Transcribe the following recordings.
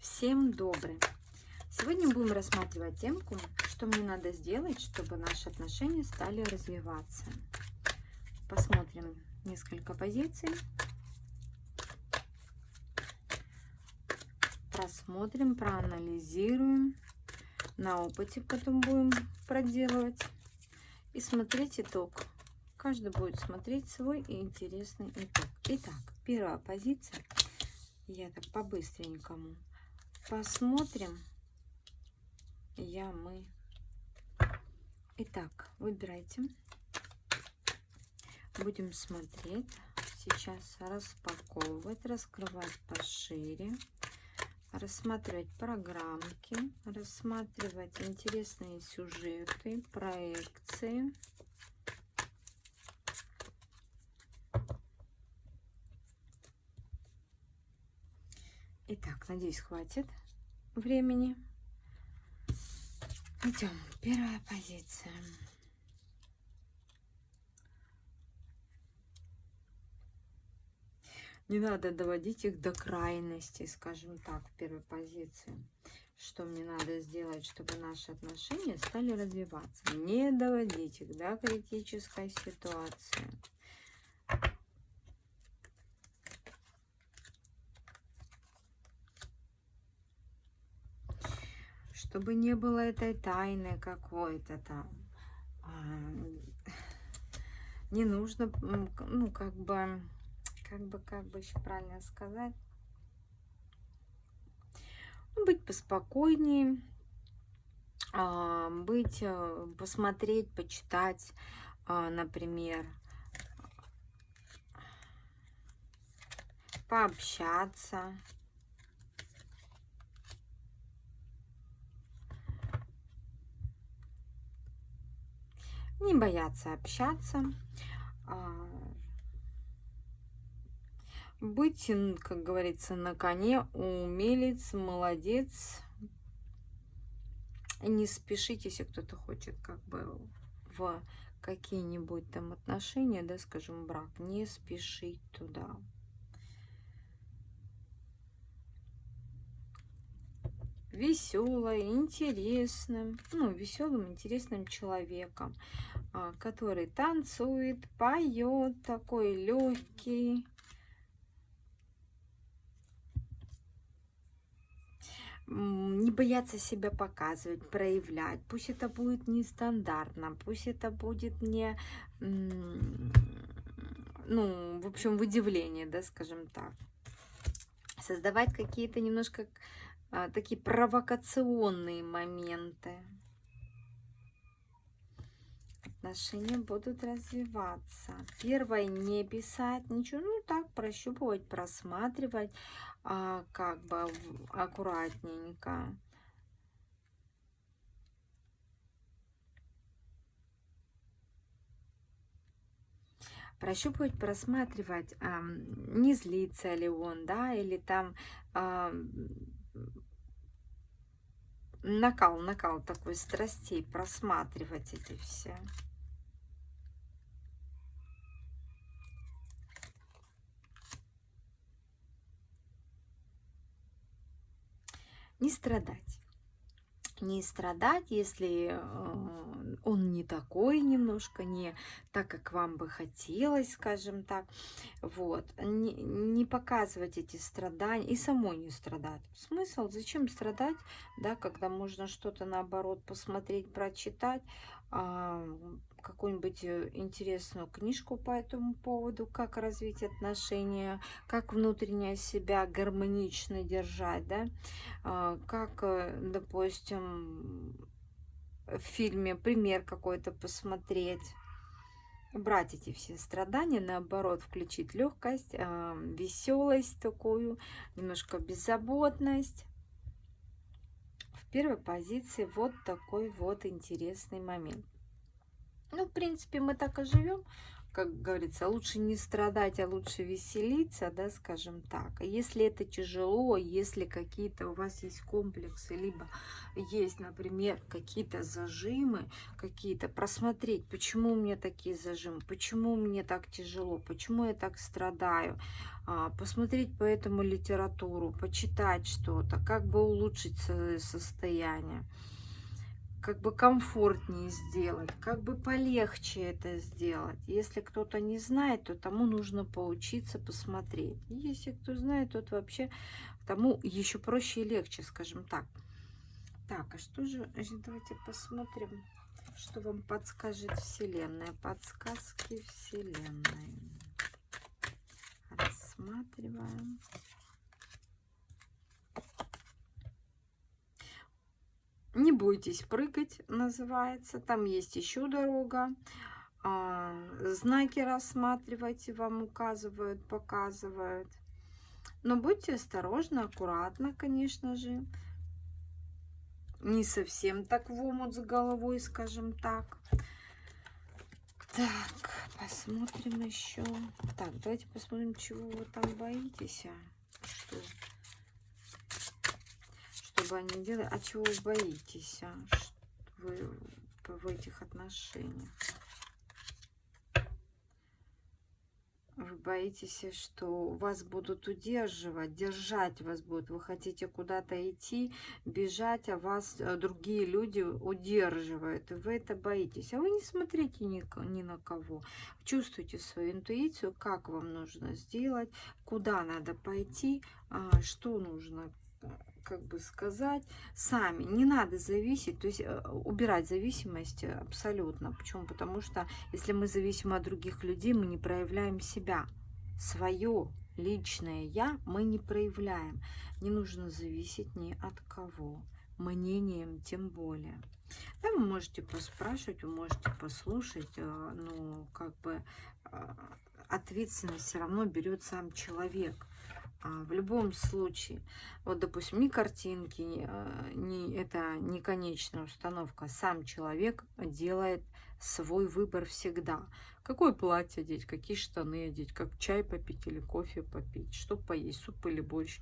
Всем добрый! Сегодня будем рассматривать темку, что мне надо сделать, чтобы наши отношения стали развиваться. Посмотрим несколько позиций. Просмотрим, проанализируем. На опыте потом будем проделывать. И смотреть итог. Каждый будет смотреть свой интересный итог. Итак, первая позиция. Я так по-быстренькому посмотрим. Я, мы. Итак, выбирайте. Будем смотреть. Сейчас распаковывать, раскрывать пошире. Рассматривать программки, рассматривать интересные сюжеты, проекции. Итак, надеюсь, хватит времени. Идем. Первая позиция. Не надо доводить их до крайности, скажем так, в первой позиции. Что мне надо сделать, чтобы наши отношения стали развиваться. Не доводить их до критической ситуации. Чтобы не было этой тайны какой-то там. А, не нужно, ну, как бы, как бы, как бы еще правильно сказать, ну, быть поспокойнее, а, быть, э, посмотреть, почитать, а, например, пообщаться, не бояться общаться, а, быть, как говорится, на коне, умелец, молодец. Не спешите, если кто-то хочет как бы в какие-нибудь там отношения, да, скажем, брак, не спешить туда. Веселой, интересным, ну, веселым, интересным человеком, а, который танцует, поет, такой легкий. Не бояться себя показывать, проявлять. Пусть это будет нестандартно, пусть это будет не, ну, в общем, в да, скажем так. Создавать какие-то немножко такие провокационные моменты. Отношения будут развиваться. Первое, не писать ничего, ну так, прощупывать, просматривать, а, как бы аккуратненько. прощупывать, просматривать, а, не злится ли он, да, или там а, накал, накал такой страстей, просматривать эти все. Не страдать не страдать, если э, он не такой немножко, не так, как вам бы хотелось, скажем так. Вот. Не, не показывать эти страдания и самой не страдать. Смысл? Зачем страдать, да, когда можно что-то наоборот посмотреть, прочитать, а, какую-нибудь э, интересную книжку по этому поводу, как развить отношения, как внутренне себя гармонично держать, да, а, как, э, допустим, в фильме пример какой-то посмотреть, убрать эти все страдания, наоборот, включить легкость, а, веселость такую, немножко беззаботность. В первой позиции вот такой вот интересный момент. Ну, в принципе, мы так и живем. как говорится, лучше не страдать, а лучше веселиться, да, скажем так. А если это тяжело, если какие-то у вас есть комплексы, либо есть, например, какие-то зажимы, какие-то, просмотреть, почему у меня такие зажимы, почему мне так тяжело, почему я так страдаю, а, посмотреть по этому литературу, почитать что-то, как бы улучшить состояние как бы комфортнее сделать, как бы полегче это сделать. Если кто-то не знает, то тому нужно поучиться, посмотреть. Если кто знает, тот вообще тому еще проще и легче, скажем так. Так, а что же, давайте посмотрим, что вам подскажет Вселенная. Подсказки Вселенной. Рассматриваем. Не бойтесь прыгать, называется. Там есть еще дорога. А, знаки рассматривайте, вам указывают, показывают. Но будьте осторожны, аккуратно, конечно же. Не совсем так в омут с головой, скажем так. Так, посмотрим еще. Так, давайте посмотрим, чего вы там боитесь. А? Что? Бы они делали. А чего вы боитесь, а? Вы в этих отношениях? Вы боитесь, что вас будут удерживать, держать вас будут. Вы хотите куда-то идти, бежать, а вас э, другие люди удерживают. Вы это боитесь. А вы не смотрите ни, ни на кого. Чувствуйте свою интуицию, как вам нужно сделать, куда надо пойти, а, что нужно как бы сказать, сами. Не надо зависеть, то есть э, убирать зависимость абсолютно. Почему? Потому что если мы зависим от других людей, мы не проявляем себя. Свое личное я мы не проявляем. Не нужно зависеть ни от кого. Мнением тем более. Да, вы можете поспрашивать, вы можете послушать, э, но как бы э, ответственность все равно берет сам человек. В любом случае, вот, допустим, ни картинки, э, ни, это не конечная установка. Сам человек делает свой выбор всегда. Какое платье одеть, какие штаны одеть, как чай попить или кофе попить, что поесть, суп или борщ.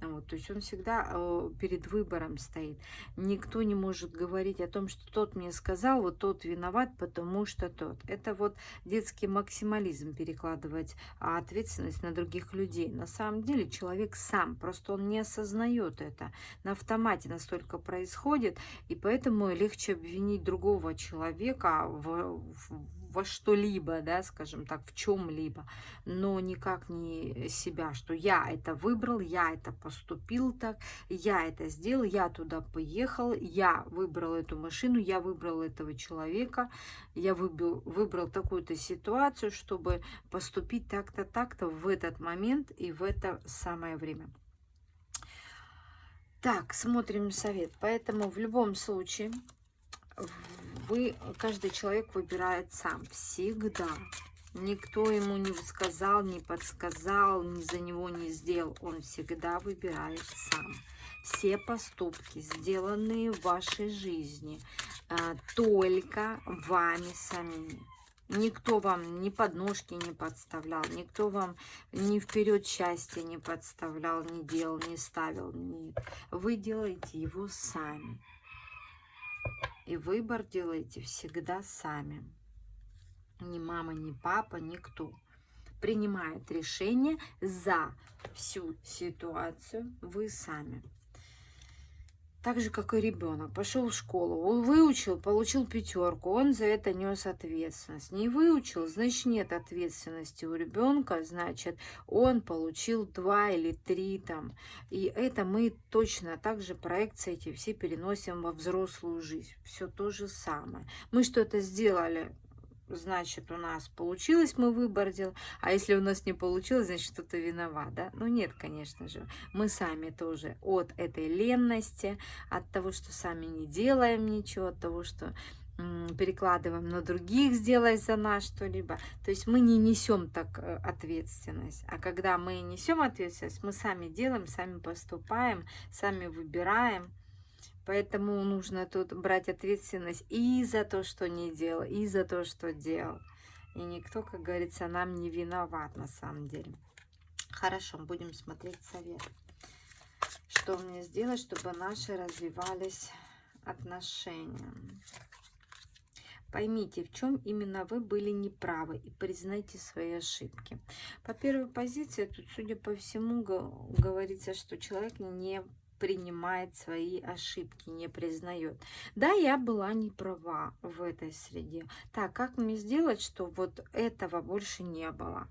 Вот, то есть он всегда э, перед выбором стоит. Никто не может говорить о том, что тот мне сказал, вот тот виноват, потому что тот. Это вот детский максимализм перекладывать а, ответственность на других людей. На самом деле человек сам, просто он не осознает это. На автомате настолько происходит, и поэтому легче обвинить другого человека в, в во что-либо, да, скажем так, в чем-либо, но никак не себя, что я это выбрал, я это поступил так, я это сделал, я туда поехал, я выбрал эту машину, я выбрал этого человека, я выбрал, выбрал такую-то ситуацию, чтобы поступить так-то, так-то в этот момент и в это самое время. Так, смотрим совет. Поэтому в любом случае вы, каждый человек выбирает сам, всегда. Никто ему не сказал, не подсказал, ни за него не сделал. Он всегда выбирает сам. Все поступки, сделанные в вашей жизни, а, только вами самими. Никто вам ни подножки не подставлял, никто вам ни вперед счастья не подставлял, не делал, не ставил. Нет. Вы делаете его сами. И выбор делайте всегда сами. Ни мама, ни папа, никто. Принимает решение за всю ситуацию вы сами так же, как и ребенок. Пошел в школу, он выучил, получил пятерку, он за это нес ответственность. Не выучил, значит нет ответственности у ребенка, значит он получил два или три там. И это мы точно так же проекции эти все переносим во взрослую жизнь. Все то же самое. Мы что-то сделали значит, у нас получилось, мы выбор делали, а если у нас не получилось, значит, кто-то виноват, да? Ну, нет, конечно же, мы сами тоже от этой ленности, от того, что сами не делаем ничего, от того, что перекладываем на других сделать за нас что-либо. То есть мы не несем так э, ответственность. А когда мы несем ответственность, мы сами делаем, сами поступаем, сами выбираем. Поэтому нужно тут брать ответственность и за то, что не делал, и за то, что делал. И никто, как говорится, нам не виноват на самом деле. Хорошо, будем смотреть совет. Что мне сделать, чтобы наши развивались отношения? Поймите, в чем именно вы были неправы и признайте свои ошибки. По первой позиции, тут, судя по всему, говорится, что человек не принимает свои ошибки, не признает. Да, я была не права в этой среде. Так, как мне сделать, что вот этого больше не было?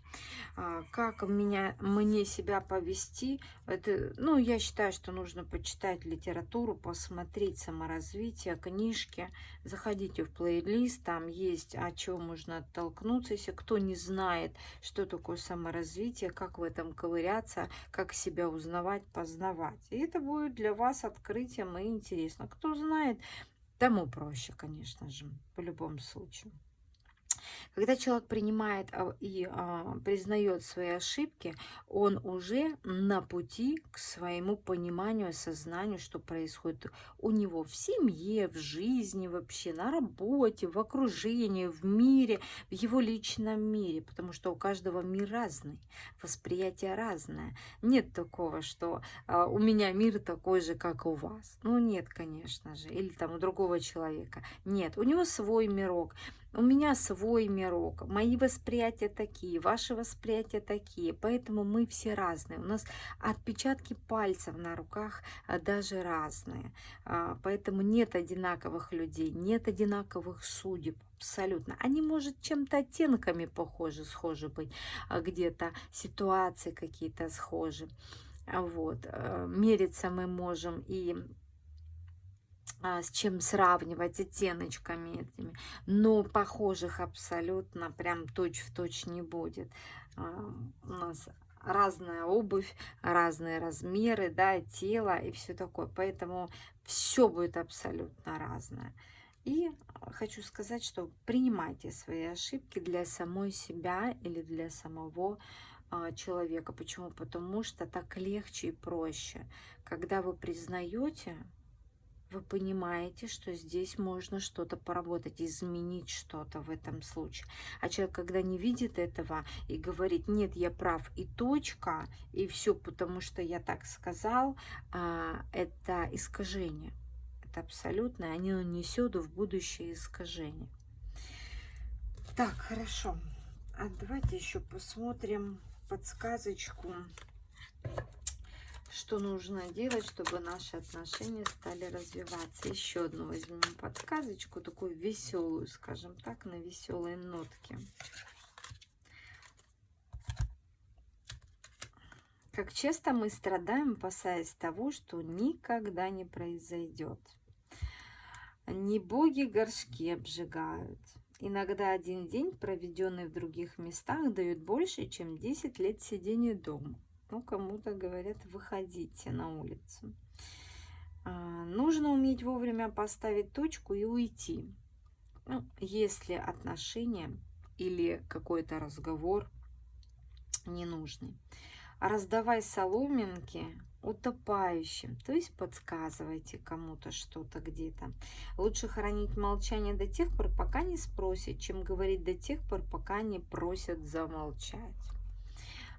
А, как меня, мне себя повести? Это, ну, я считаю, что нужно почитать литературу, посмотреть саморазвитие, книжки. Заходите в плейлист, там есть, о чем можно оттолкнуться. Если кто не знает, что такое саморазвитие, как в этом ковыряться, как себя узнавать, познавать. И это будет будет для вас открытием и интересно. Кто знает, тому проще, конечно же, по любому случаю. Когда человек принимает а, и а, признает свои ошибки, он уже на пути к своему пониманию, осознанию, что происходит у него в семье, в жизни вообще, на работе, в окружении, в мире, в его личном мире, потому что у каждого мир разный, восприятие разное. Нет такого, что а, у меня мир такой же, как у вас. Ну нет, конечно же, или там у другого человека. Нет, у него свой мирок. У меня свой мирок, мои восприятия такие, ваши восприятия такие, поэтому мы все разные. У нас отпечатки пальцев на руках а, даже разные, а, поэтому нет одинаковых людей, нет одинаковых судеб. Абсолютно. Они, может, чем-то оттенками похожи, схожи быть, а где-то ситуации какие-то схожи. Вот. Э, мериться мы можем и с чем сравнивать оттеночками этими. Но похожих абсолютно прям точь-в-точь точь не будет. А, у нас разная обувь, разные размеры, да, тело и все такое. Поэтому все будет абсолютно разное. И хочу сказать, что принимайте свои ошибки для самой себя или для самого а, человека. Почему? Потому что так легче и проще. Когда вы признаете вы понимаете, что здесь можно что-то поработать, изменить что-то в этом случае. А человек, когда не видит этого и говорит, нет, я прав, и точка, и все, потому что я так сказал, а, это искажение. Это абсолютно, они несет в будущее искажение. Так, хорошо. А давайте еще посмотрим подсказочку что нужно делать, чтобы наши отношения стали развиваться. Еще одну возьмем подсказочку, такую веселую, скажем так, на веселые нотки. Как часто мы страдаем, опасаясь того, что никогда не произойдет. Не боги горшки обжигают. Иногда один день, проведенный в других местах, дает больше, чем 10 лет сидения дома. Ну, кому-то говорят, выходите на улицу. А, нужно уметь вовремя поставить точку и уйти. Ну, если отношения или какой-то разговор ненужный. Раздавай соломинки утопающим, то есть подсказывайте кому-то что-то где-то. Лучше хранить молчание до тех пор, пока не спросят, чем говорить до тех пор, пока не просят замолчать.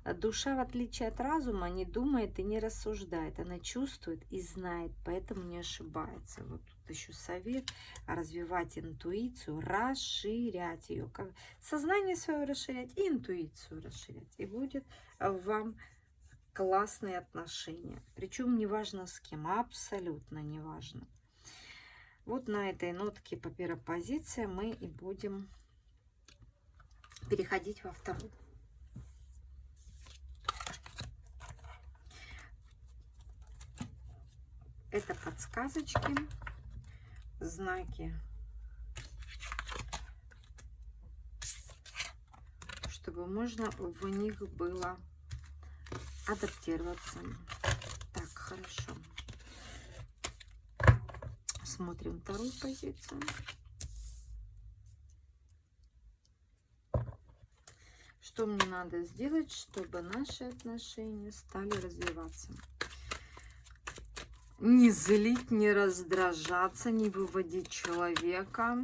Душа, в отличие от разума, не думает и не рассуждает. Она чувствует и знает, поэтому не ошибается. Вот тут еще совет развивать интуицию, расширять ее. Как сознание свое расширять и интуицию расширять. И будет вам классные отношения. Причем неважно с кем, абсолютно неважно. Вот на этой нотке по первой позиции мы и будем переходить во вторую. Это подсказочки, знаки, чтобы можно в них было адаптироваться. Так, хорошо. Смотрим вторую позицию. Что мне надо сделать, чтобы наши отношения стали развиваться? Не злить, не раздражаться, не выводить человека.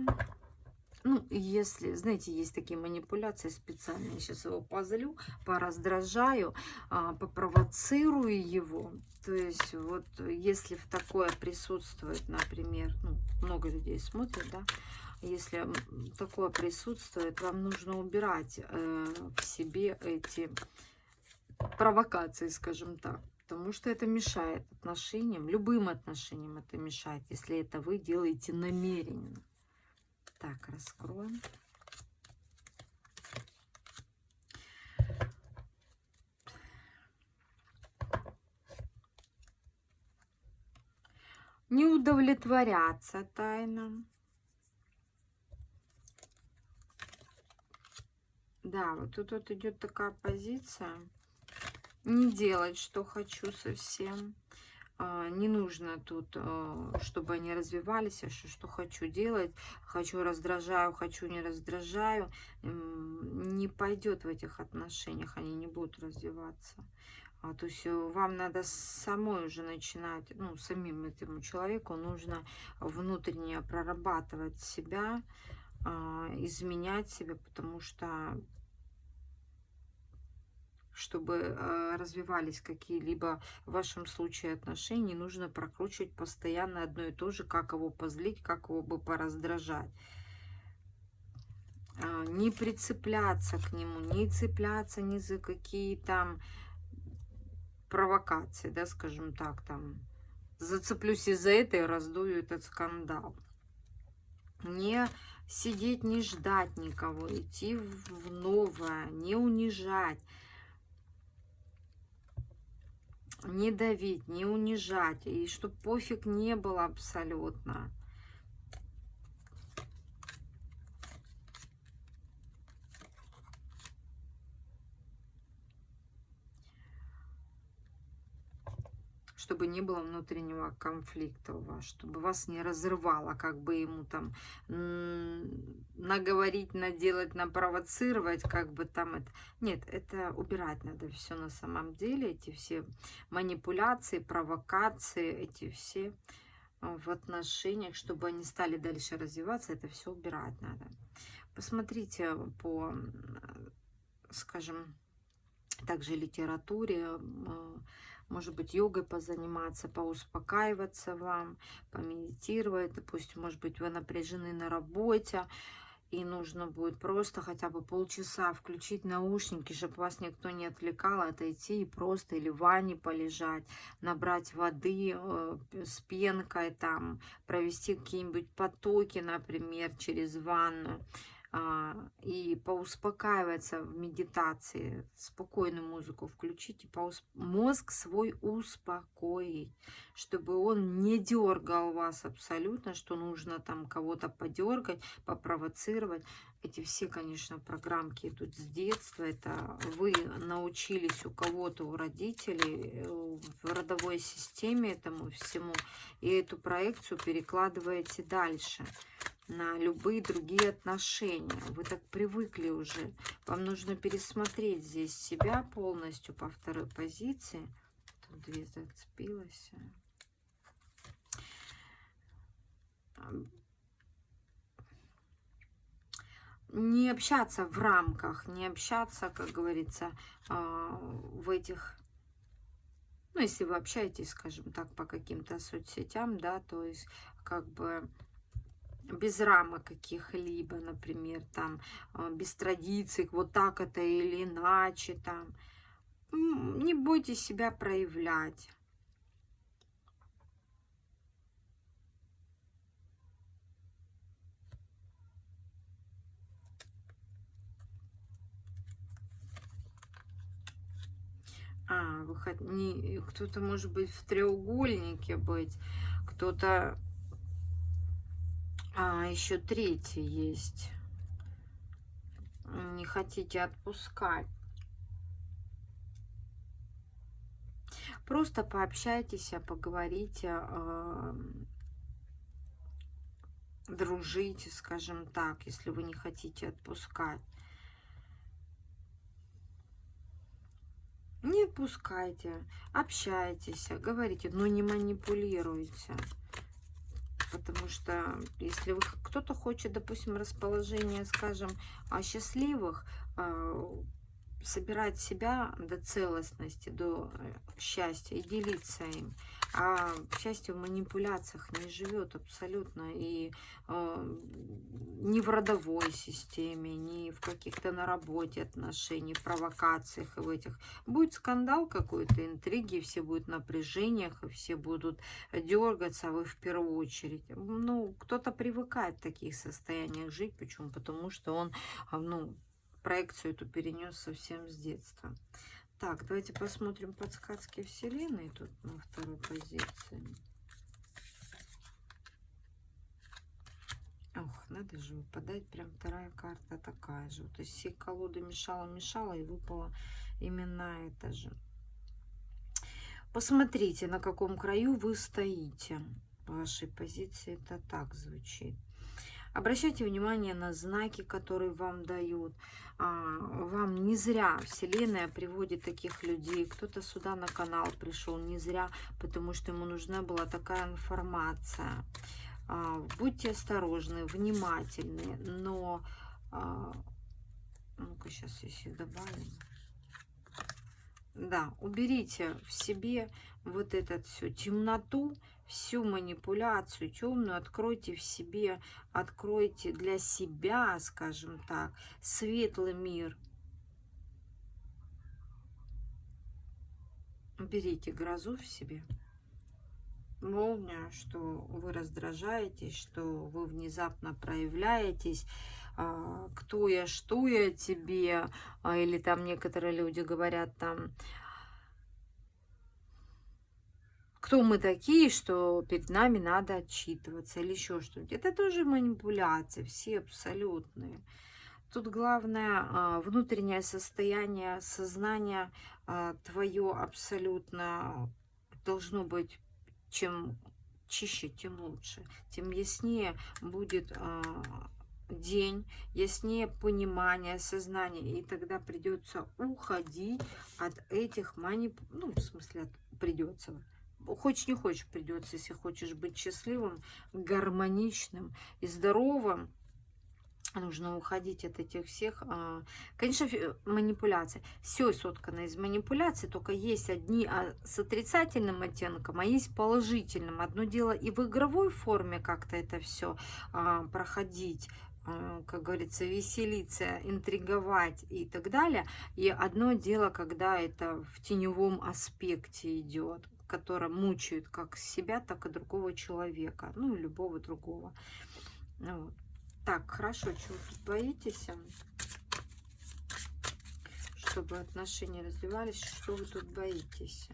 Ну, если, знаете, есть такие манипуляции специальные. Я сейчас его позлю, пораздражаю, а, попровоцирую его. То есть вот если в такое присутствует, например, ну, много людей смотрят, да, если такое присутствует, вам нужно убирать э, в себе эти провокации, скажем так. Потому что это мешает отношениям, любым отношениям это мешает, если это вы делаете намеренно. Так, раскроем. Не удовлетворяться тайнам. Да, вот тут вот идет такая позиция. Не делать, что хочу совсем. А, не нужно тут, а, чтобы они развивались, а что, что хочу делать, хочу раздражаю, хочу не раздражаю, не пойдет в этих отношениях, они не будут развиваться. А, то есть э, вам надо самой уже начинать, ну, самим этому человеку нужно внутренне прорабатывать себя, изменять себя, потому что чтобы э, развивались какие-либо в вашем случае отношения, нужно прокручивать постоянно одно и то же, как его позлить, как его бы пораздражать. А, не прицепляться к нему, не цепляться ни за какие там провокации, да, скажем так, там, зацеплюсь из-за этой, раздую этот скандал. Не сидеть, не ждать никого, идти в новое, не унижать, не давить, не унижать, и чтобы пофиг не было абсолютно. Чтобы не было внутреннего конфликта у вас, чтобы вас не разрывало, как бы ему там наговорить, наделать, напровоцировать, как бы там это... Нет, это убирать надо все на самом деле, эти все манипуляции, провокации, эти все а, в отношениях, чтобы они стали дальше развиваться, это все убирать надо. Посмотрите по, скажем, также литературе, может быть, йогой позаниматься, поуспокаиваться вам, помедитировать. Допустим, может быть, вы напряжены на работе, и нужно будет просто хотя бы полчаса включить наушники, чтобы вас никто не отвлекал, отойти и просто или в ванне полежать, набрать воды э, с пенкой, там, провести какие-нибудь потоки, например, через ванну а, и поуспокаиваться в медитации, спокойную музыку включить, и поусп... мозг свой успокоить, чтобы он не дергал вас абсолютно, что нужно там кого-то подергать, попровоцировать. Эти все, конечно, программки идут с детства. Это вы научились у кого-то, у родителей, в родовой системе этому всему, и эту проекцию перекладываете дальше на любые другие отношения. Вы так привыкли уже. Вам нужно пересмотреть здесь себя полностью по второй позиции. Тут две зацепилась. Не общаться в рамках, не общаться, как говорится, а, в этих ну, если вы общаетесь, скажем так, по каким-то соцсетям, да, то есть как бы без рамок каких-либо, например, там, а, без традиций, вот так это или иначе, там. Не бойтесь себя проявлять. А, выход... не... кто-то может быть в треугольнике быть, кто-то а, еще третий есть. Не хотите отпускать. Просто пообщайтесь, а поговорите, э, дружите, скажем так, если вы не хотите отпускать. Не отпускайте, общайтесь, говорите, но не манипулируйте. Потому что если кто-то хочет, допустим, расположение, скажем, счастливых, а, собирать себя до целостности, до э, счастья и делиться им. А счастье в манипуляциях не живет абсолютно. И э, ни в родовой системе, ни в каких-то на работе отношениях, провокациях и в этих. Будет скандал какой-то, интриги, все будут в напряжениях, и все будут дергаться, а вы в первую очередь. Ну, кто-то привыкает в таких состояниях жить. Почему? Потому что он, а, ну, проекцию эту перенес совсем с детства. Так, давайте посмотрим подсказки Вселенной тут на второй позиции. Ох, надо же выпадать. Прям вторая карта такая же. То есть все колоды мешала-мешала и выпала именно это же. Посмотрите, на каком краю вы стоите. В вашей позиции это так звучит. Обращайте внимание на знаки, которые вам дают. А, вам не зря Вселенная приводит таких людей. Кто-то сюда на канал пришел не зря, потому что ему нужна была такая информация. А, будьте осторожны, внимательны, но... А, ну-ка, сейчас если добавим. Да, уберите в себе вот этот всю темноту, всю манипуляцию темную откройте в себе, откройте для себя, скажем так, светлый мир. Берите грозу в себе. Молния, что вы раздражаетесь, что вы внезапно проявляетесь, а, кто я, что я тебе, а, или там некоторые люди говорят там, кто мы такие, что перед нами надо отчитываться или еще что-нибудь. Это тоже манипуляции, все абсолютные. Тут главное а, внутреннее состояние сознания а, твое абсолютно должно быть чем чище, тем лучше, тем яснее будет а, день, яснее понимание, сознание, и тогда придется уходить от этих манипуляций, ну, в смысле, от, придется, хочешь не хочешь придется, если хочешь быть счастливым, гармоничным и здоровым, нужно уходить от этих всех, а, конечно, манипуляций. Все соткано из манипуляций, только есть одни а, с отрицательным оттенком, а есть положительным. Одно дело и в игровой форме как-то это все а, проходить, как говорится, веселиться, интриговать и так далее. И одно дело, когда это в теневом аспекте идет, которая мучает как себя, так и другого человека, ну и любого другого. Ну вот. Так, хорошо, чего тут боитесь? Чтобы отношения развивались, что вы тут боитесь?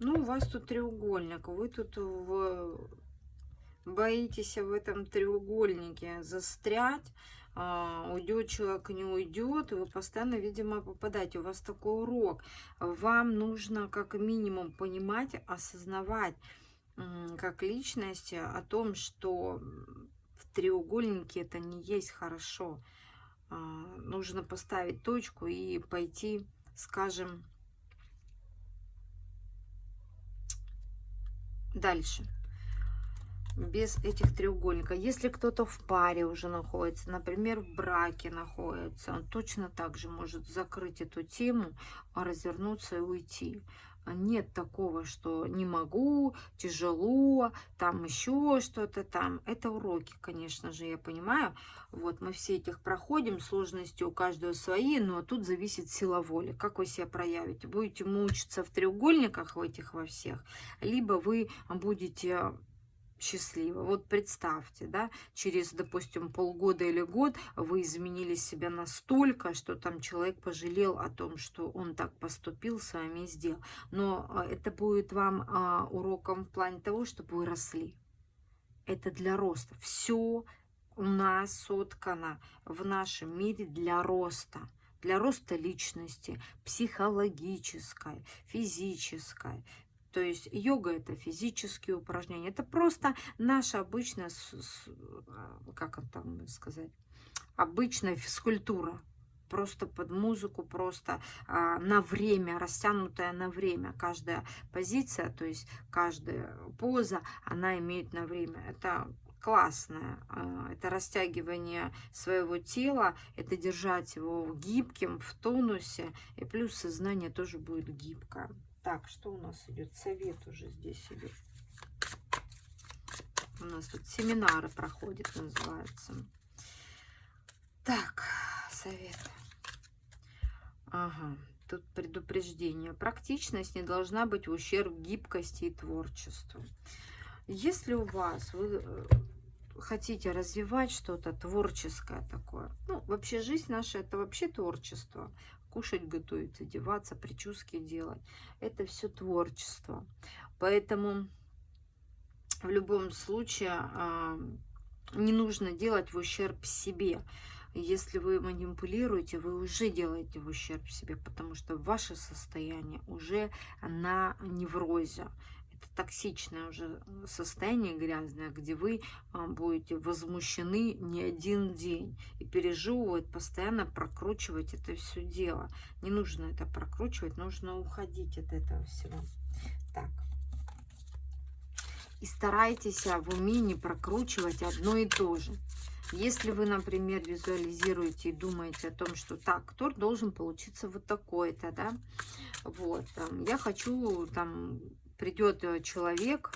Ну, у вас тут треугольник, вы тут в... боитесь в этом треугольнике застрять, а, уйдет человек, не уйдет, и вы постоянно, видимо, попадаете. У вас такой урок. Вам нужно как минимум понимать, осознавать как личность о том, что в треугольнике это не есть хорошо. А, нужно поставить точку и пойти, скажем, дальше без этих треугольников. Если кто-то в паре уже находится, например, в браке находится, он точно так же может закрыть эту тему, развернуться и уйти. Нет такого, что не могу, тяжело, там еще что-то там. Это уроки, конечно же, я понимаю. Вот мы все этих проходим, сложности у каждого свои, но тут зависит сила воли. Как вы себя проявите? Будете мучиться в треугольниках в этих во всех, либо вы будете счастливо. Вот представьте, да, через, допустим, полгода или год вы изменили себя настолько, что там человек пожалел о том, что он так поступил, с вами сделал. Но а, это будет вам а, уроком в плане того, чтобы вы росли. Это для роста. Все у нас соткано в нашем мире для роста для роста личности, психологической, физической, то есть йога это физические упражнения. Это просто наша обычная, как там сказать, обычная физкультура. просто под музыку, просто а, на время, растянутая на время. Каждая позиция, то есть каждая поза, она имеет на время. Это классное. А, это растягивание своего тела, это держать его гибким, в тонусе. И плюс сознание тоже будет гибкое. Так, что у нас идет? Совет уже здесь идет. У нас тут семинары проходят, называется. Так, совет. Ага, тут предупреждение. Практичность не должна быть в ущерб гибкости и творчеству. Если у вас, вы э, хотите развивать что-то творческое такое, ну, вообще жизнь наша, это вообще творчество. Кушать, готовить, одеваться, прически делать. Это все творчество. Поэтому в любом случае э, не нужно делать в ущерб себе. Если вы манипулируете, вы уже делаете в ущерб себе, потому что ваше состояние уже на неврозе. Это токсичное уже состояние грязное, где вы а, будете возмущены не один день и переживать, постоянно прокручивать это все дело. Не нужно это прокручивать, нужно уходить от этого всего. Так и старайтесь в уме не прокручивать одно и то же. Если вы, например, визуализируете и думаете о том, что так, торт должен получиться вот такой-то, да, вот, там, я хочу, там, придет человек,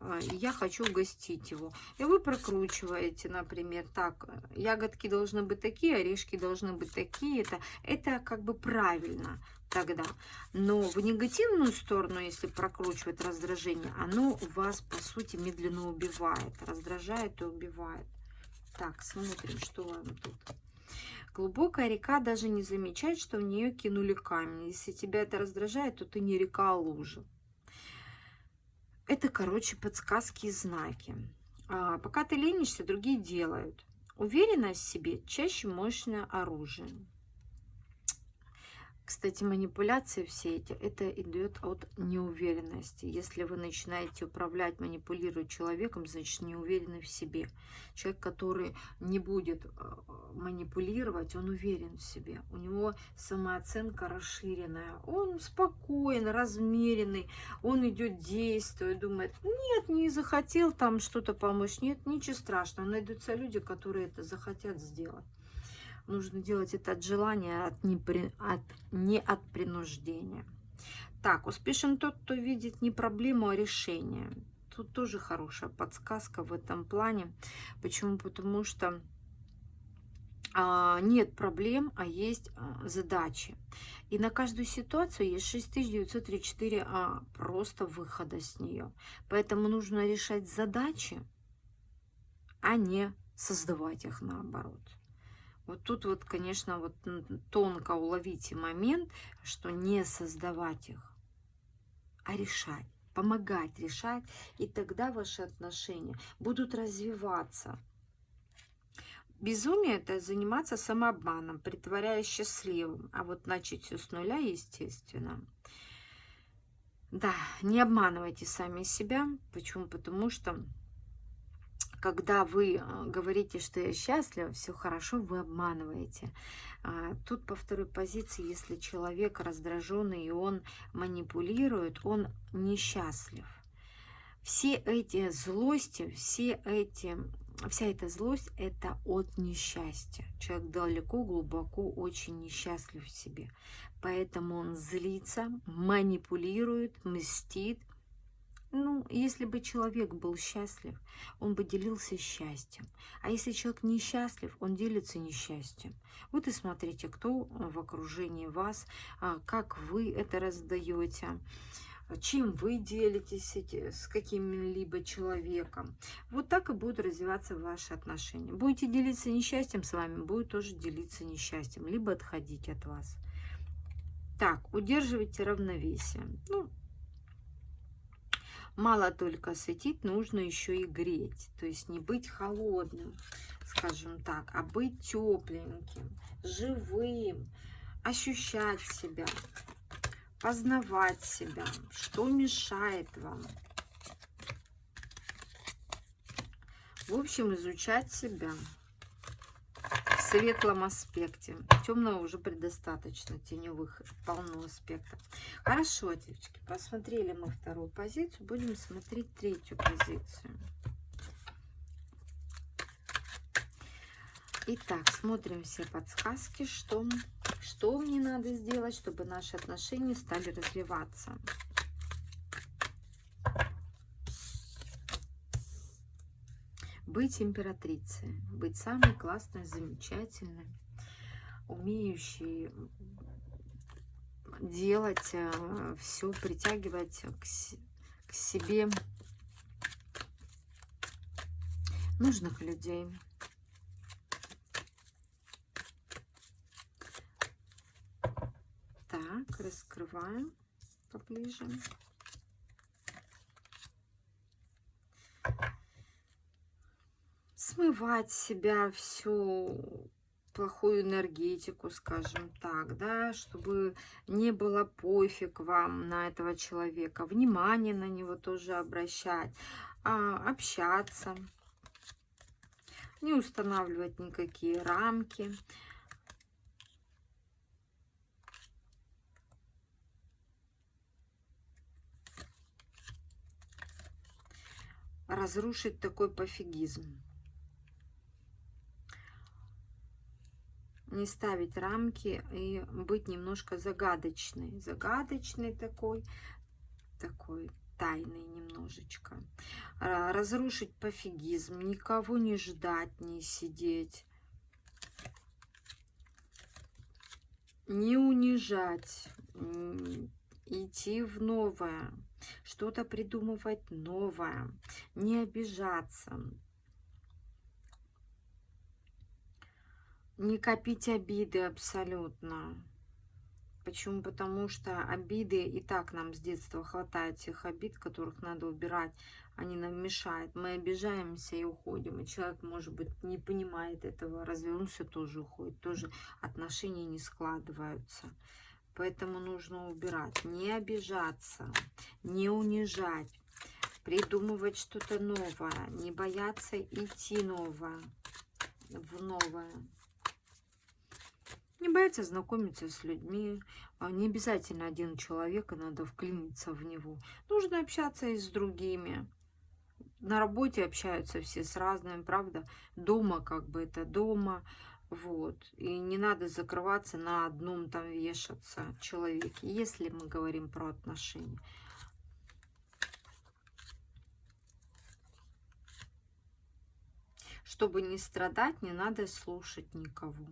э, и я хочу угостить его. И вы прокручиваете, например, так, ягодки должны быть такие, орешки должны быть такие. Это, это как бы правильно тогда. Но в негативную сторону, если прокручивать раздражение, оно вас, по сути, медленно убивает. Раздражает и убивает. Так, смотрим, что вам тут. Глубокая река даже не замечает, что в нее кинули камень. Если тебя это раздражает, то ты не река, а лужа. Это, короче, подсказки и знаки. А, пока ты ленишься, другие делают. Уверенность в себе чаще мощное оружие. Кстати, манипуляции все эти, это идет от неуверенности. Если вы начинаете управлять, манипулировать человеком, значит, не уверены в себе. Человек, который не будет э, манипулировать, он уверен в себе. У него самооценка расширенная. Он спокоен, размеренный. Он идет, действует, думает, нет, не захотел там что-то помочь. Нет, ничего страшного. Найдутся люди, которые это захотят сделать. Нужно делать это от желания, от не, при, от, не от принуждения. Так, успешен тот, кто видит не проблему, а решение. Тут тоже хорошая подсказка в этом плане. Почему? Потому что а, нет проблем, а есть а, задачи. И на каждую ситуацию есть 6934 а, просто выхода с нее. Поэтому нужно решать задачи, а не создавать их наоборот. Вот тут вот, конечно, вот тонко уловите момент, что не создавать их, а решать, помогать решать, и тогда ваши отношения будут развиваться. Безумие – это заниматься самообманом, притворяясь счастливым, а вот начать все с нуля, естественно. Да, не обманывайте сами себя. Почему? Потому что когда вы а, говорите, что я счастлива, все хорошо, вы обманываете. А, тут по второй позиции, если человек раздраженный и он манипулирует, он несчастлив. Все эти злости, все эти, вся эта злость – это от несчастья. Человек далеко, глубоко, очень несчастлив в себе. Поэтому он злится, манипулирует, мстит, ну, если бы человек был счастлив, он бы делился счастьем. А если человек несчастлив, он делится несчастьем. Вот и смотрите, кто в окружении вас, а, как вы это раздаете, чем вы делитесь с каким-либо человеком. Вот так и будут развиваться ваши отношения. Будете делиться несчастьем с вами, будет тоже делиться несчастьем, либо отходить от вас. Так, удерживайте равновесие. Ну, мало только светить, нужно еще и греть. То есть не быть холодным, скажем так, а быть тепленьким, живым, ощущать себя, познавать себя, что мешает вам. В общем, изучать себя. Светлом аспекте. Темного уже предостаточно, теневых полно аспектов. Хорошо, девочки, посмотрели мы вторую позицию, будем смотреть третью позицию. Итак, смотрим все подсказки, что, что мне надо сделать, чтобы наши отношения стали развиваться. Быть императрицей, быть самой классной, замечательной, умеющей делать э, все, притягивать к, к себе нужных людей. Так, раскрываем поближе. Смывать себя всю плохую энергетику, скажем так, да, чтобы не было пофиг вам на этого человека, внимание на него тоже обращать, а, общаться, не устанавливать никакие рамки. Разрушить такой пофигизм. Не ставить рамки и быть немножко загадочной. Загадочный такой, такой тайный немножечко. Разрушить пофигизм, никого не ждать, не сидеть. Не унижать, идти в новое, что-то придумывать новое, не обижаться, Не копить обиды абсолютно. Почему? Потому что обиды, и так нам с детства хватает тех обид, которых надо убирать. Они нам мешают. Мы обижаемся и уходим. И человек, может быть, не понимает этого, развернулся, тоже уходит. Тоже отношения не складываются. Поэтому нужно убирать. Не обижаться, не унижать, придумывать что-то новое, не бояться идти новое, в новое. Не бояться знакомиться с людьми. А не обязательно один человек, и надо вклиниться в него. Нужно общаться и с другими. На работе общаются все с разными, правда? Дома как бы это дома. Вот. И не надо закрываться на одном там вешаться человеке, если мы говорим про отношения. Чтобы не страдать, не надо слушать никого.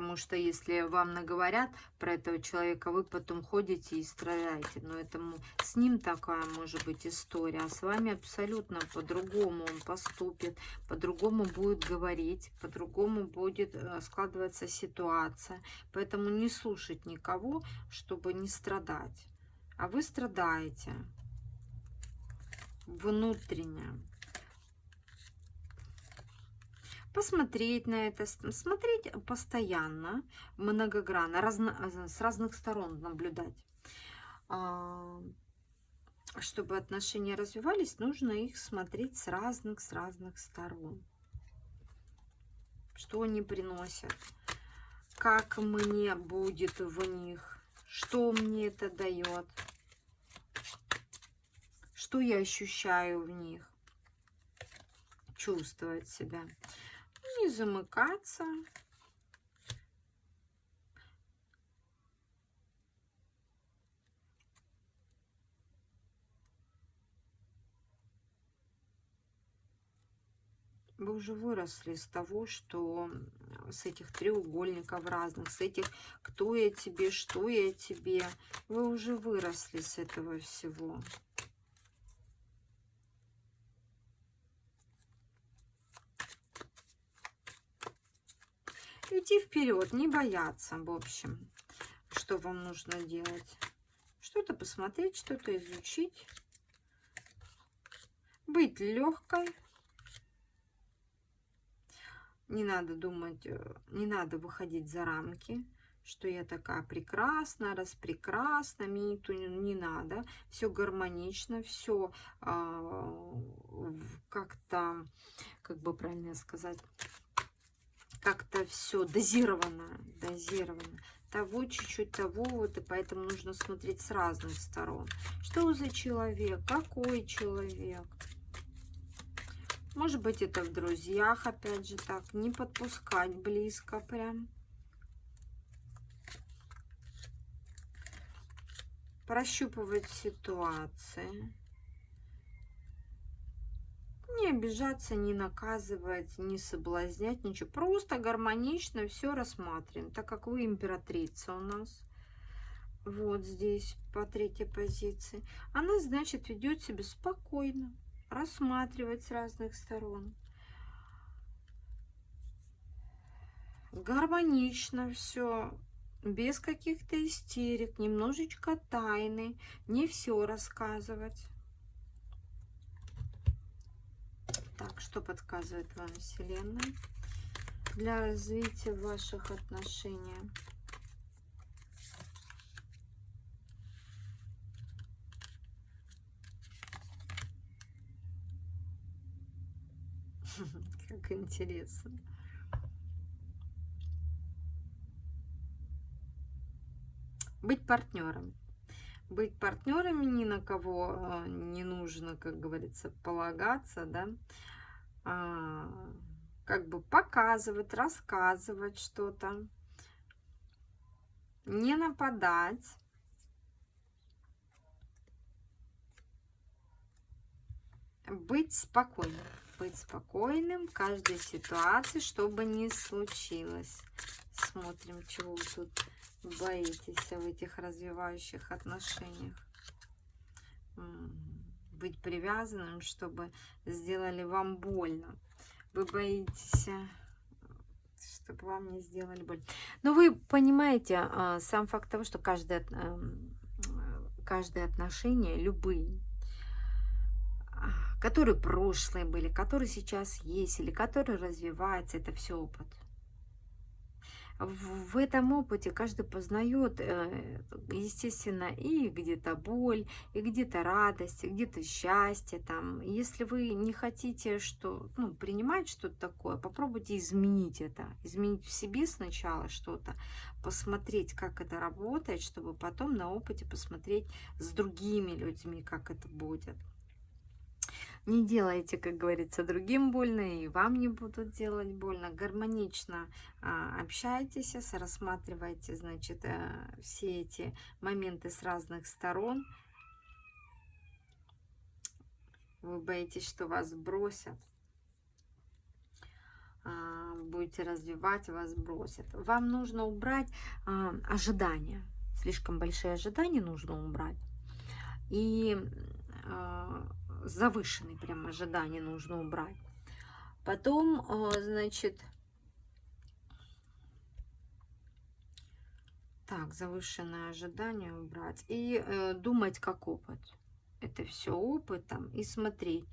Потому что если вам наговорят про этого человека, вы потом ходите и страдаете. Но это с ним такая может быть история. А с вами абсолютно по-другому он поступит, по-другому будет говорить, по-другому будет э, складываться ситуация. Поэтому не слушать никого, чтобы не страдать. А вы страдаете внутренне посмотреть на это, смотреть постоянно, многогранно, разно, с разных сторон наблюдать. А, чтобы отношения развивались, нужно их смотреть с разных, с разных сторон. Что они приносят, как мне будет в них, что мне это дает, что я ощущаю в них чувствовать себя не замыкаться. Вы уже выросли с того, что с этих треугольников разных, с этих кто я тебе, что я тебе. Вы уже выросли с этого всего. Идти вперед, не бояться, в общем, что вам нужно делать. Что-то посмотреть, что-то изучить. Быть легкой. Не надо думать, э, не надо выходить за рамки, что я такая прекрасная, распрекрасна, мне никто не, не надо, все гармонично, все а, как-то, как бы правильно сказать, как-то все дозировано, дозировано. Того чуть-чуть, того вот, и поэтому нужно смотреть с разных сторон. Что за человек? Какой человек? Может быть, это в друзьях, опять же, так. Не подпускать близко прям. Прощупывать ситуации. Не обижаться, не наказывать, не соблазнять, ничего. Просто гармонично все рассматриваем, так как вы императрица у нас. Вот здесь, по третьей позиции. Она, значит, ведет себя спокойно рассматривать с разных сторон. Гармонично все, без каких-то истерик, немножечко тайны, не все рассказывать. Так, что подсказывает вам Вселенная для развития ваших отношений? Как интересно. Быть партнером. Быть партнерами ни на кого а, не нужно, как говорится, полагаться, да. А, как бы показывать, рассказывать что-то. Не нападать. Быть спокойным быть спокойным в каждой ситуации, чтобы не случилось. Смотрим, чего вы тут боитесь в этих развивающих отношениях. Быть привязанным, чтобы сделали вам больно. Вы боитесь чтобы вам не сделали боль. Но вы понимаете, а, сам факт того, что каждое, эм, каждое отношение, любые, которые прошлые были, которые сейчас есть, или которые развиваются, это все опыт. В этом опыте каждый познает, э, естественно, и где-то боль, и где-то радость, и где-то счастье. Там. Если вы не хотите что, ну, принимать что-то такое, попробуйте изменить это. Изменить в себе сначала что-то, посмотреть, как это работает, чтобы потом на опыте посмотреть с другими людьми, как это будет. Не делайте, как говорится, другим больно, и вам не будут делать больно. Гармонично а, общайтесь, рассматривайте, значит, а, все эти моменты с разных сторон. Вы боитесь, что вас бросят. А, будете развивать, вас бросят. Вам нужно убрать а, ожидания. Слишком большие ожидания нужно убрать. И а, завышенные прям ожидания нужно убрать. Потом, а, значит, так, завышенное ожидание убрать. И э, думать как опыт. Это все опытом. И смотреть,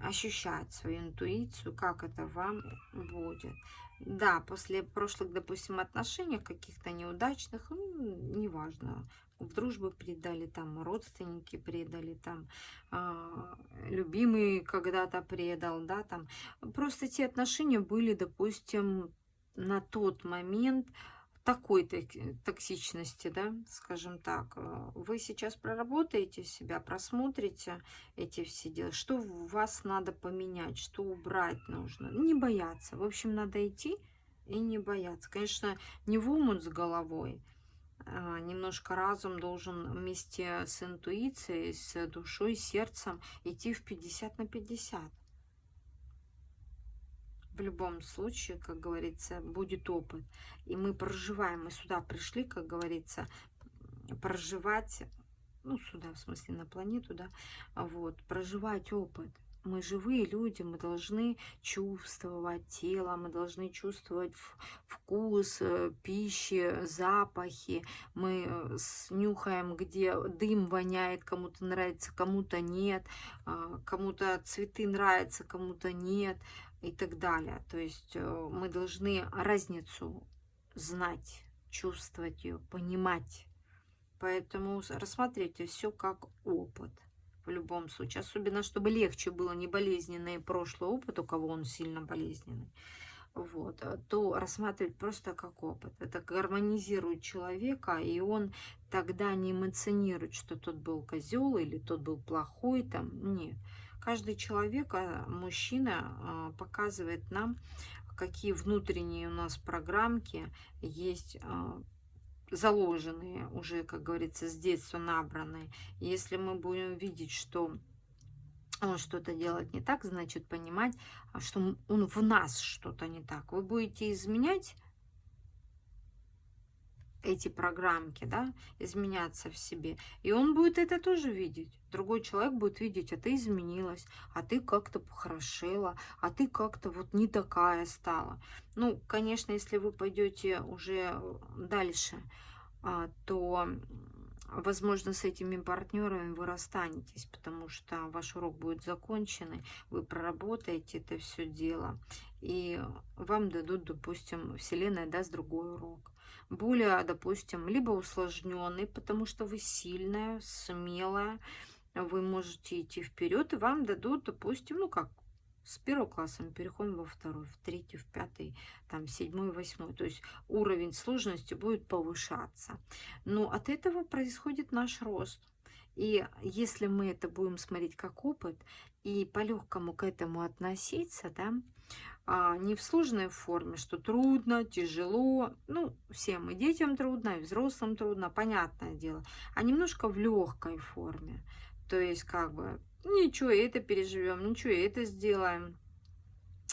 ощущать свою интуицию, как это вам будет. Да, после прошлых, допустим, отношений, каких-то неудачных, ну, неважно, в дружбу предали, там родственники предали, там э, любимый когда-то предал, да, там. Просто те отношения были, допустим, на тот момент такой токсичности, да, скажем так. Вы сейчас проработаете себя, просмотрите эти все дела, что вас надо поменять, что убрать нужно. Не бояться. В общем, надо идти и не бояться. Конечно, не в умут с головой, а, немножко разум должен вместе с интуицией, с душой, сердцем идти в 50 на 50. В любом случае, как говорится, будет опыт. И мы проживаем, мы сюда пришли, как говорится, проживать, ну, сюда, в смысле, на планету, да, вот, проживать опыт. Мы живые люди, мы должны чувствовать тело, мы должны чувствовать вкус э, пищи, запахи. Мы э, снюхаем, где дым воняет, кому-то нравится, кому-то нет, а, кому-то цветы нравятся, кому-то нет и так далее. То есть э, мы должны разницу знать чувствовать ее, понимать. Поэтому рассматривайте все как опыт в любом случае. Особенно, чтобы легче было не болезненный прошлый опыт, у кого он сильно болезненный. Вот, э, то рассматривать просто как опыт. Это гармонизирует человека, и он тогда не эмоционирует, что тот был козел или тот был плохой. Там. Нет. Каждый человек, а, мужчина, а, показывает нам, какие внутренние у нас программки есть а, заложенные, уже, как говорится, с детства набранные. Если мы будем видеть, что он что-то делает не так, значит понимать, что он в нас что-то не так. Вы будете изменять эти программки, да, изменяться в себе. И он будет это тоже видеть. Другой человек будет видеть, а ты изменилась, а ты как-то похорошела, а ты как-то вот не такая стала. Ну, конечно, если вы пойдете уже дальше, а, то, возможно, с этими партнерами вы расстанетесь, потому что ваш урок будет закончен, вы проработаете это все дело, и вам дадут, допустим, Вселенная даст другой урок более, допустим, либо усложненный, потому что вы сильная, смелая, вы можете идти вперед, и вам дадут, допустим, ну как, с первого класса мы переходим во второй, в третий, в пятый, там, седьмой, восьмой. То есть уровень сложности будет повышаться. Но от этого происходит наш рост. И если мы это будем смотреть как опыт и по-легкому к этому относиться, да, а не в сложной форме, что трудно, тяжело, ну, всем, и детям трудно, и взрослым трудно, понятное дело, а немножко в легкой форме. То есть, как бы, ничего, это переживем, ничего, это сделаем.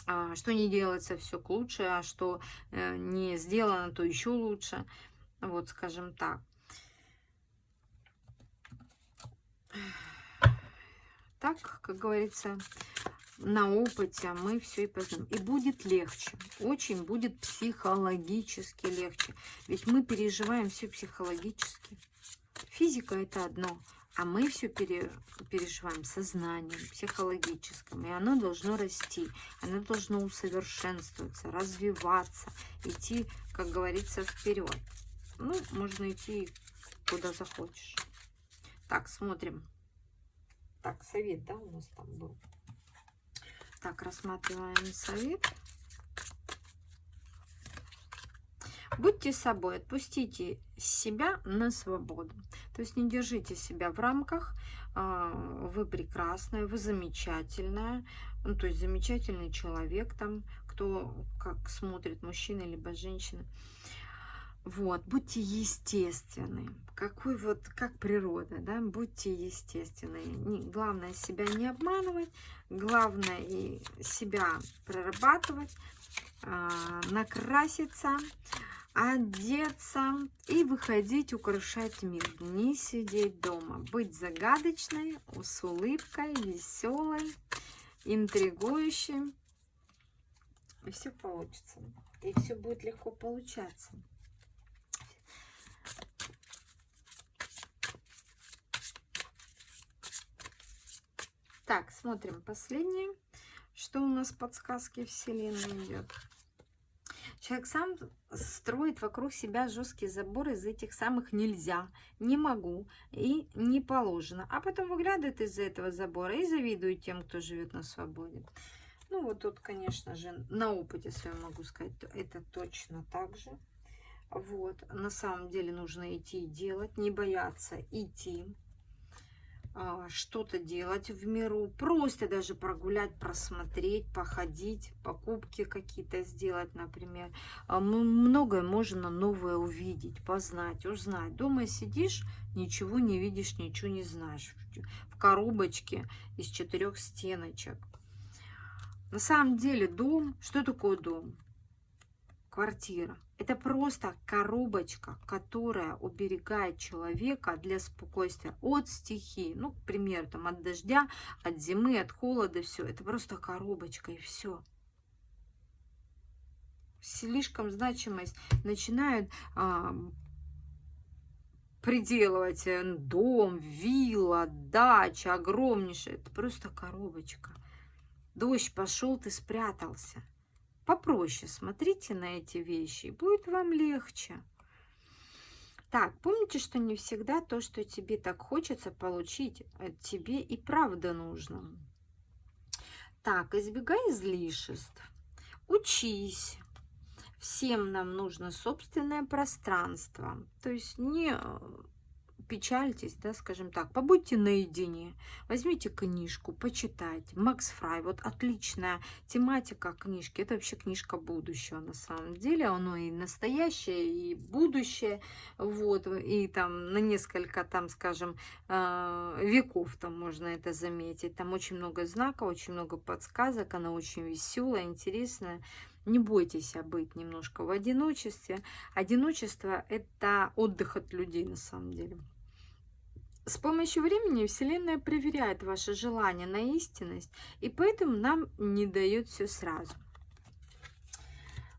А, что не делается, все к лучше, а что э, не сделано, то еще лучше. Вот, скажем так. Так, как говорится, на опыте мы все и познаем. И будет легче, очень будет психологически легче. Ведь мы переживаем все психологически. Физика это одно, а мы все пере, переживаем сознанием, психологическим. И оно должно расти, оно должно усовершенствоваться, развиваться, идти, как говорится, вперед. Ну, можно идти куда захочешь. Так, смотрим. Так, совет, да, у нас там был. Так, рассматриваем совет. Будьте собой, отпустите себя на свободу. То есть не держите себя в рамках. А, вы прекрасная, вы замечательная. Ну, то есть замечательный человек там, кто как смотрит, мужчина либо женщина. Вот, будьте естественны. Какой вот, как природа, да, будьте естественны. Не, главное себя не обманывать, главное и себя прорабатывать, э, накраситься, одеться и выходить, украшать мир. Не сидеть дома, быть загадочной, с улыбкой, веселой, интригующей. И все получится. И все будет легко получаться. Так, смотрим последнее. Что у нас подсказки Вселенной идет? Человек сам строит вокруг себя жесткий забор из этих самых нельзя, не могу и не положено. А потом выглядывает из-за этого забора и завидует тем, кто живет на свободе. Ну вот тут, конечно же, на опыте своем могу сказать, это точно так же. Вот, на самом деле нужно идти и делать, не бояться идти. А, что-то делать в миру, просто даже прогулять, просмотреть, походить, покупки какие-то сделать, например. А, многое можно новое увидеть, познать, узнать. Дома сидишь, ничего не видишь, ничего не знаешь. В коробочке из четырех стеночек. На самом деле дом, что такое дом? Квартира. Это просто коробочка, которая уберегает человека для спокойствия от стихии. Ну, к примеру, там, от дождя, от зимы, от холода, все. Это просто коробочка и все. Слишком значимость начинают а, приделывать э, дом, вилла, дача огромнейшая. Это просто коробочка. Дождь пошел, ты спрятался попроще смотрите на эти вещи, и будет вам легче. Так, помните, что не всегда то, что тебе так хочется получить, э, тебе и правда нужно. Так, избегай излишеств, учись. Всем нам нужно собственное пространство. То есть не э, печальтесь, да, скажем так, побудьте наедине, возьмите книжку, почитайте. Макс Фрай, вот отличная тематика книжки, это вообще книжка будущего на самом деле, оно и настоящее, и будущее, вот, и там на несколько, там, скажем, э, веков там можно это заметить, там очень много знаков, очень много подсказок, она очень веселая, интересная, не бойтесь быть немножко в одиночестве. Одиночество – это отдых от людей на самом деле. С помощью времени Вселенная проверяет ваше желание на истинность, и поэтому нам не дает все сразу.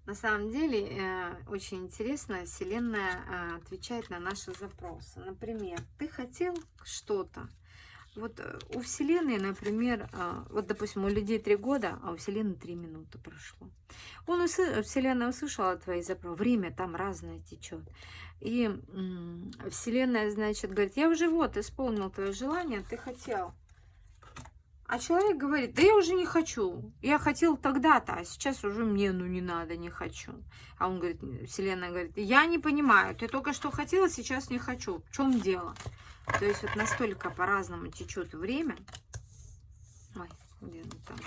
На самом деле, э, очень интересно, Вселенная э, отвечает на наши запросы. Например, ты хотел что-то, вот э, у Вселенной, например, а, вот, допустим, у людей три года, а у Вселенной три минуты прошло. Он усы... Вселенная услышала твои запросы. Время там разное течет. И Вселенная, значит, говорит, я уже вот исполнил твое желание, ты хотел. А человек говорит, да я уже не хочу. Я хотел тогда-то, а сейчас уже мне, ну не надо, не хочу. А он говорит, Вселенная говорит, я не понимаю, ты только что хотела, сейчас не хочу. В чем дело? То есть вот настолько по-разному течет время. Ой, где там?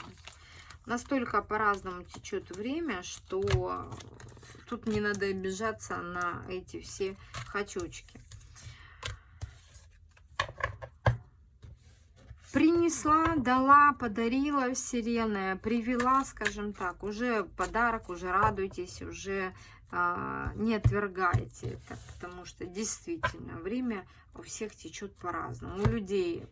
Настолько по-разному течет время, что тут не надо обижаться на эти все хочучки. Принесла, дала, подарила Вселенная, привела, скажем так, уже подарок, уже радуйтесь, уже не отвергайте это, потому что действительно время у всех течет по-разному. У людей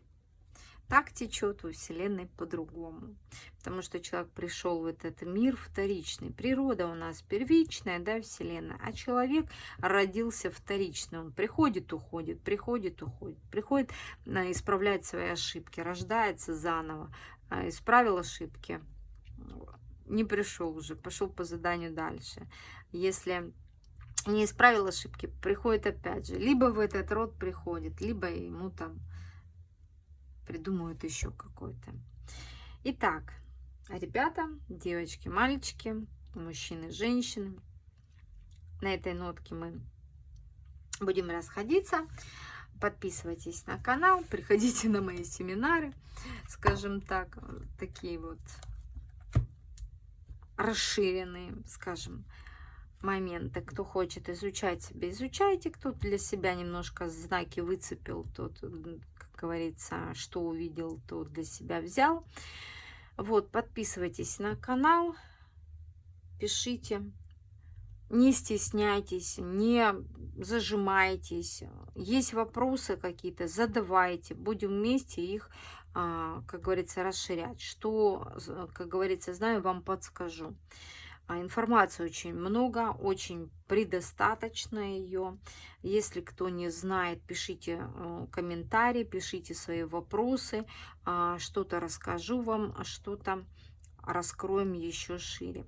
так течет, у Вселенной по-другому. Потому что человек пришел в этот мир вторичный. Природа у нас первичная, да, Вселенная. А человек родился вторичный. Он приходит, уходит, приходит, уходит. Приходит а, исправлять свои ошибки, рождается заново, а, исправил ошибки, не пришел уже, пошел по заданию дальше. Если не исправил ошибки, приходит опять же. Либо в этот род приходит, либо ему там придумают еще какой-то. Итак, ребята, девочки, мальчики, мужчины, женщины, на этой нотке мы будем расходиться. Подписывайтесь на канал, приходите на мои семинары, скажем так, такие вот расширенные, скажем, моменты. Кто хочет изучать себя, изучайте. Кто для себя немножко знаки выцепил, тот, как говорится, что увидел, то для себя взял. Вот, подписывайтесь на канал, пишите. Не стесняйтесь, не зажимайтесь. Есть вопросы какие-то, задавайте. Будем вместе их как говорится, расширять. Что, как говорится, знаю, вам подскажу. А, информации очень много, очень предостаточно ее. Если кто не знает, пишите э, комментарии, пишите свои вопросы. А, что-то расскажу вам, что-то раскроем еще шире.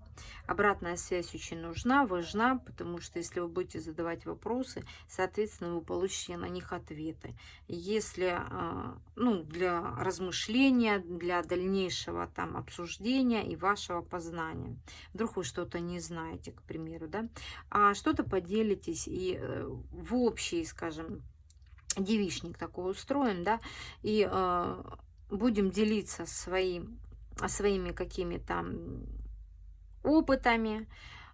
Обратная связь очень нужна, важна, потому что если вы будете задавать вопросы, соответственно, вы получите на них ответы. Если а, ну, для размышления, для дальнейшего там обсуждения и вашего познания. Вдруг вы что-то не знаете, к примеру, да, а что-то поделитесь и э, в общий, скажем, девичник такой устроен, да, и э, будем делиться своим своими какими-то опытами.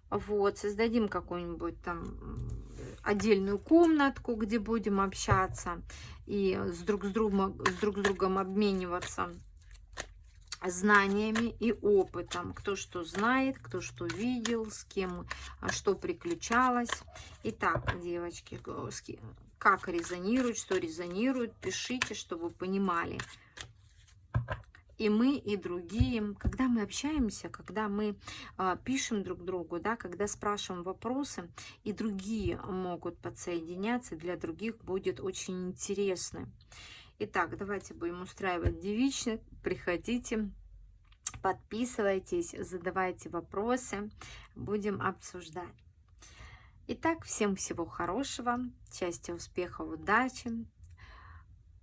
Вот, создадим какую-нибудь там отдельную комнатку, где будем общаться и с друг с другом, с друг с другом обмениваться знаниями и опытом. Кто что знает, кто что видел, с кем а, что приключалось. Итак, девочки, как резонирует, что резонирует, пишите, чтобы понимали, и мы, и другие, когда мы общаемся, когда мы э, пишем друг другу, да, когда спрашиваем вопросы, и другие могут подсоединяться, для других будет очень интересно. Итак, давайте будем устраивать девичник. Приходите, подписывайтесь, задавайте вопросы, будем обсуждать. Итак, всем всего хорошего, счастья, успеха, удачи,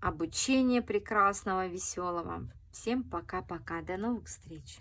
обучения прекрасного, веселого. Всем пока-пока, до новых встреч!